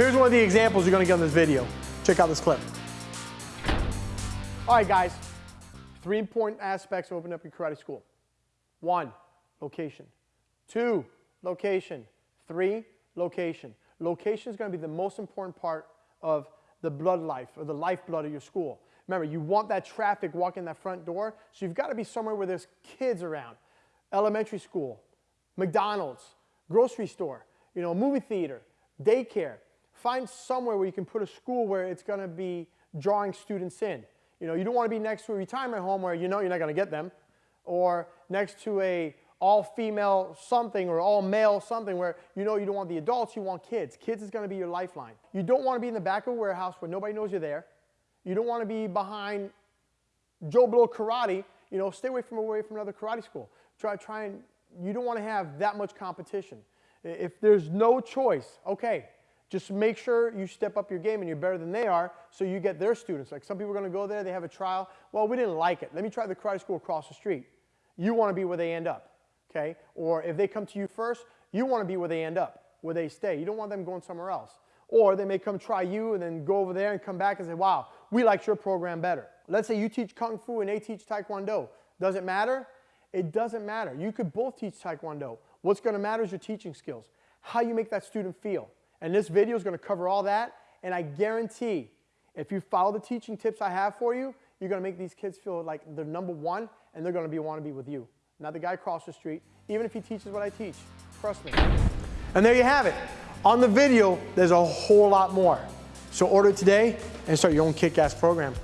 Here's one of the examples you're gonna get in this video. Check out this clip. All right, guys. Three important aspects of opening up your karate school. One, location. Two, location. Three, location. Location is to be the most important part of the blood life or the lifeblood of your school. Remember, you want that traffic walking that front door, so you've got to be somewhere where there's kids around. Elementary school, McDonald's, grocery store, you know, movie theater, daycare. Find somewhere where you can put a school where it's going to be drawing students in. You know, you don't want to be next to a retirement home where you know you're not going to get them, or next to a all-female something or all-male something where you know you don't want the adults, you want kids. Kids is going to be your lifeline. You don't want to be in the back of a warehouse where nobody knows you're there. You don't want to be behind Joe Blow Karate. You know, stay away from away from another karate school. Try, try and, you don't want to have that much competition. If there's no choice, okay, just make sure you step up your game and you're better than they are so you get their students. Like some people are going to go there, they have a trial. Well, we didn't like it. Let me try the karate school across the street. You want to be where they end up okay? Or if they come to you first, you want to be where they end up, where they stay. You don't want them going somewhere else. Or they may come try you and then go over there and come back and say, wow, we liked your program better. Let's say you teach Kung Fu and they teach Taekwondo. Does it matter? It doesn't matter. You could both teach Taekwondo. What's going to matter is your teaching skills, how you make that student feel. And this video is going to cover all that. And I guarantee if you follow the teaching tips I have for you, you're going to make these kids feel like they're number one and they're going to be want to be with you not the guy across the street, even if he teaches what I teach. Trust me. And there you have it. On the video, there's a whole lot more. So order today and start your own kick-ass program.